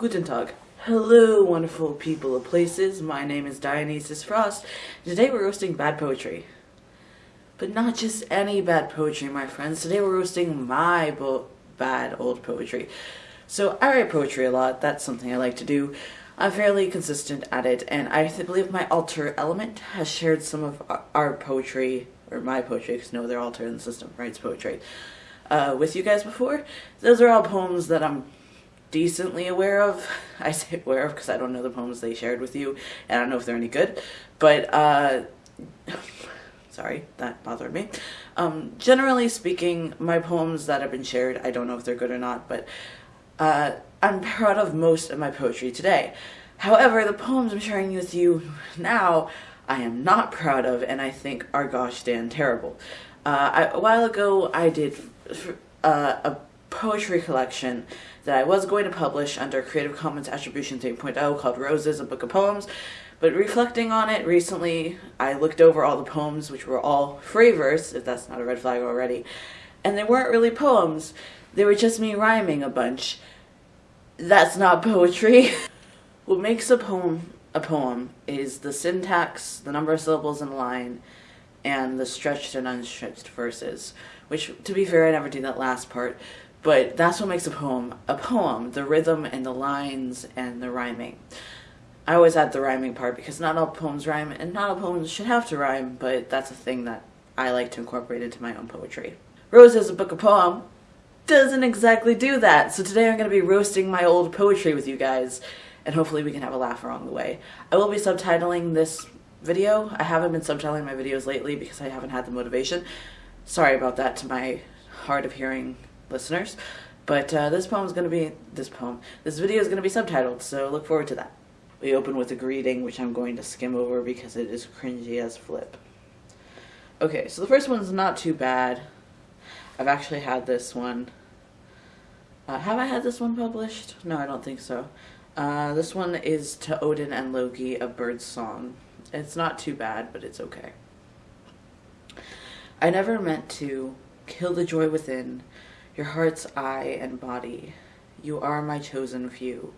Guten Tag. Hello, wonderful people of places. My name is Dionysus Frost. Today we're roasting bad poetry. But not just any bad poetry, my friends. Today we're roasting my bad old poetry. So I write poetry a lot. That's something I like to do. I'm fairly consistent at it, and I believe my alter element has shared some of our, our poetry, or my poetry, because no other alter in the system writes poetry, uh, with you guys before. Those are all poems that I'm decently aware of. I say aware of because I don't know the poems they shared with you, and I don't know if they're any good. But uh, sorry, that bothered me. Um, generally speaking, my poems that have been shared, I don't know if they're good or not, but uh, I'm proud of most of my poetry today. However, the poems I'm sharing with you now, I am not proud of, and I think are gosh damn terrible. Uh, I, a while ago, I did uh, a poetry collection that I was going to publish under Creative Commons Attribution 3.0 called Roses, a Book of Poems. But reflecting on it recently, I looked over all the poems, which were all free verse, if that's not a red flag already, and they weren't really poems. They were just me rhyming a bunch. That's not poetry. what makes a poem a poem is the syntax, the number of syllables in a line, and the stretched and unstretched verses. Which, to be fair, I never do that last part, but that's what makes a poem a poem the rhythm and the lines and the rhyming. I always add the rhyming part because not all poems rhyme, and not all poems should have to rhyme, but that's a thing that I like to incorporate into my own poetry. Rose is a book of poem doesn't exactly do that, so today I'm going to be roasting my old poetry with you guys, and hopefully we can have a laugh along the way. I will be subtitling this video. I haven't been subtitling my videos lately because I haven't had the motivation. Sorry about that to my hard of hearing listeners. But uh, this poem is going to be, this poem, this video is going to be subtitled, so look forward to that. We open with a greeting, which I'm going to skim over because it is cringy as flip. Okay, so the first one's not too bad. I've actually had this one. Uh, have I had this one published? No, I don't think so. Uh, this one is to Odin and Loki, A Bird's Song. It's not too bad, but it's okay. I never meant to kill the joy within your heart's eye and body. You are my chosen few.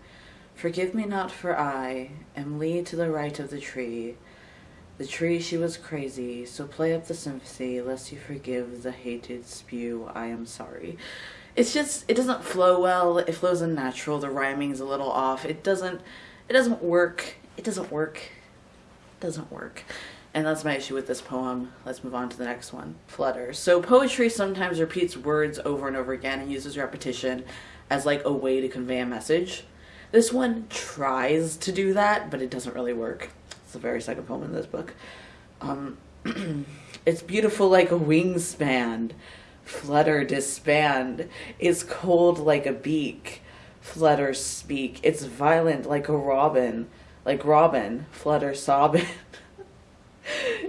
Forgive me not, for I am Lee to the right of the tree. The tree she was crazy, so play up the sympathy, lest you forgive the hated spew. I am sorry. It's just it doesn't flow well. It flows unnatural. The rhyming's a little off. It doesn't it doesn't work. It doesn't work. It doesn't work. And that's my issue with this poem. Let's move on to the next one. Flutter. So poetry sometimes repeats words over and over again and uses repetition as like a way to convey a message. This one tries to do that, but it doesn't really work. It's the very second poem in this book. Um, it's beautiful like a wingspan. Flutter disband. It's cold like a beak. Flutter speak. It's violent like a robin. Like robin. Flutter sobbing.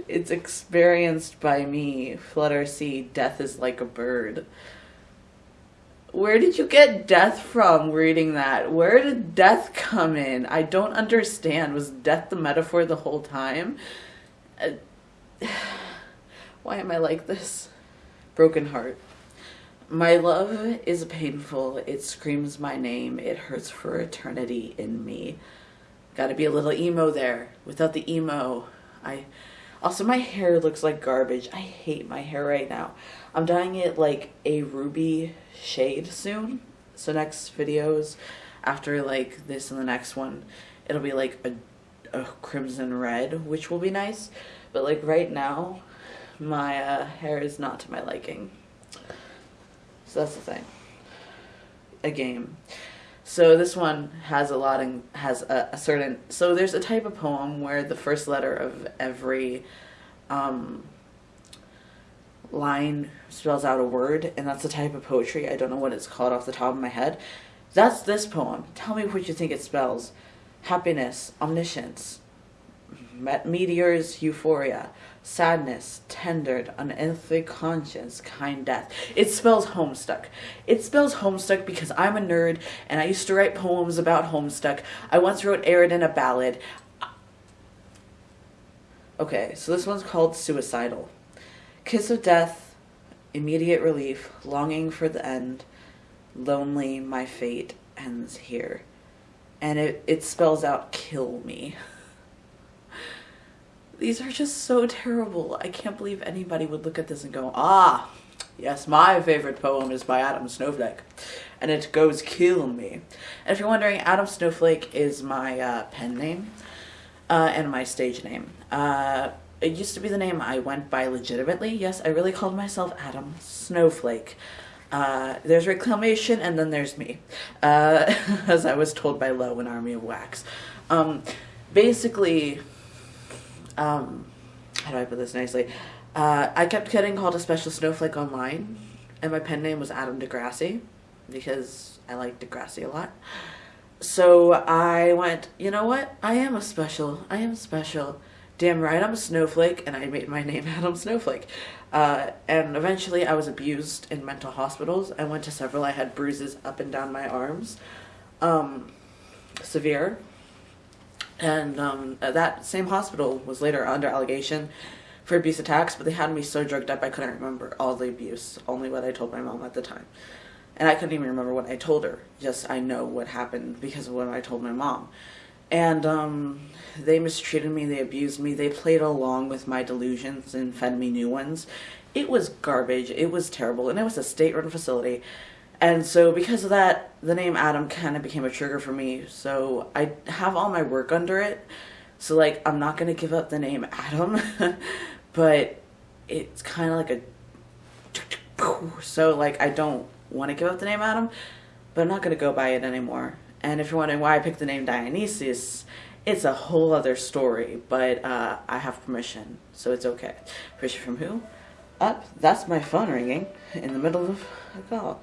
it's experienced by me. Flutter see, death is like a bird. Where did you get death from reading that? Where did death come in? I don't understand. Was death the metaphor the whole time? Uh, why am I like this? Broken heart. My love is painful. It screams my name. It hurts for eternity in me. Gotta be a little emo there. Without the emo, I also, my hair looks like garbage. I hate my hair right now. I'm dyeing it like a ruby shade soon. So next videos, after like this and the next one, it'll be like a, a crimson red, which will be nice. But like right now, my uh, hair is not to my liking. So that's the thing. A game. So this one has a lot and has a, a, certain. So there's a type of poem where the first letter of every um, line spells out a word, and that's a type of poetry. I don't know what it's called off the top of my head. That's this poem. Tell me what you think it spells. Happiness, omniscience, meteors, euphoria, sadness, tendered, unearthly conscience, kind death. It spells Homestuck. It spells Homestuck because I'm a nerd and I used to write poems about Homestuck. I once wrote Arid in a ballad. Okay, so this one's called Suicidal. Kiss of death, immediate relief, longing for the end, lonely, my fate ends here. and it, it spells out kill me. These are just so terrible. I can't believe anybody would look at this and go, ah, yes, my favorite poem is by Adam Snowflake. And it goes kill me. And if you're wondering, Adam Snowflake is my uh, pen name uh, and my stage name. Uh, it used to be the name I went by legitimately. Yes, I really called myself Adam Snowflake. Uh, there's reclamation and then there's me, uh, as I was told by Lowe in Army of Wax. Um, basically, um, how do I put this nicely? Uh, I kept getting called a special snowflake online, and my pen name was Adam Degrassi because I like Degrassi a lot. So I went, you know what? I am a special. I am special. Damn right, I'm a snowflake, and I made my name Adam Snowflake. Uh, and eventually, I was abused in mental hospitals. I went to several. I had bruises up and down my arms, um, severe. And um, that same hospital was later under allegation for abuse attacks, but they had me so drugged up I couldn't remember all the abuse, only what I told my mom at the time. And I couldn't even remember what I told her, just I know what happened because of what I told my mom. And um, they mistreated me, they abused me, they played along with my delusions and fed me new ones. It was garbage, it was terrible, and it was a state run facility. And so because of that, the name Adam kind of became a trigger for me. So I have all my work under it. So like I'm not going to give up the name Adam, but it's kind of like a so like I don't want to give up the name Adam, but I'm not going to go by it anymore. And if you're wondering why I picked the name Dionysus, it's a whole other story, but uh, I have permission, so it's okay. Permission from who? Up, that's my phone ringing in the middle of a call.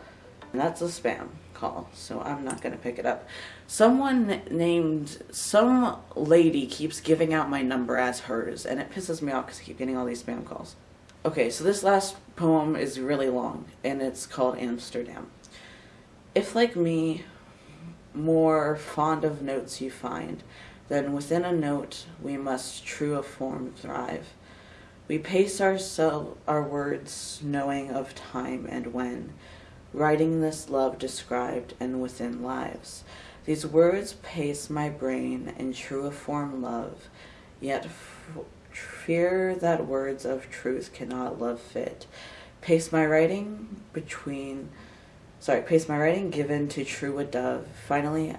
That's a spam call, so I'm not going to pick it up. Someone named, some lady keeps giving out my number as hers, and it pisses me off because I keep getting all these spam calls. Okay, so this last poem is really long, and it's called Amsterdam. If, like me, more fond of notes you find, then within a note we must true a form thrive. We pace ourselves, our words, knowing of time and when, writing this love described and within lives. These words pace my brain in true form love, yet fear that words of truth cannot love fit. Pace my writing between, sorry, pace my writing given to true a dove. Finally,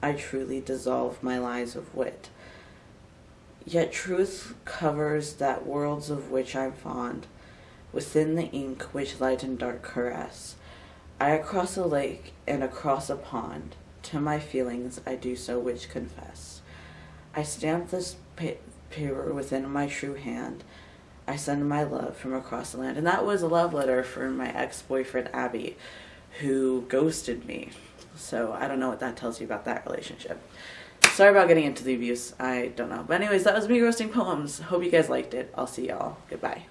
I truly dissolve my lies of wit. Yet truth covers that worlds of which I'm fond, within the ink which light and dark caress. I across a lake and across a pond, to my feelings I do so which confess. I stamp this pa paper within my true hand. I send my love from across the land. And that was a love letter from my ex-boyfriend Abby, who ghosted me. So I don't know what that tells you about that relationship. Sorry about getting into the abuse. I don't know. But anyways, that was me roasting poems. Hope you guys liked it. I'll see y'all. Goodbye.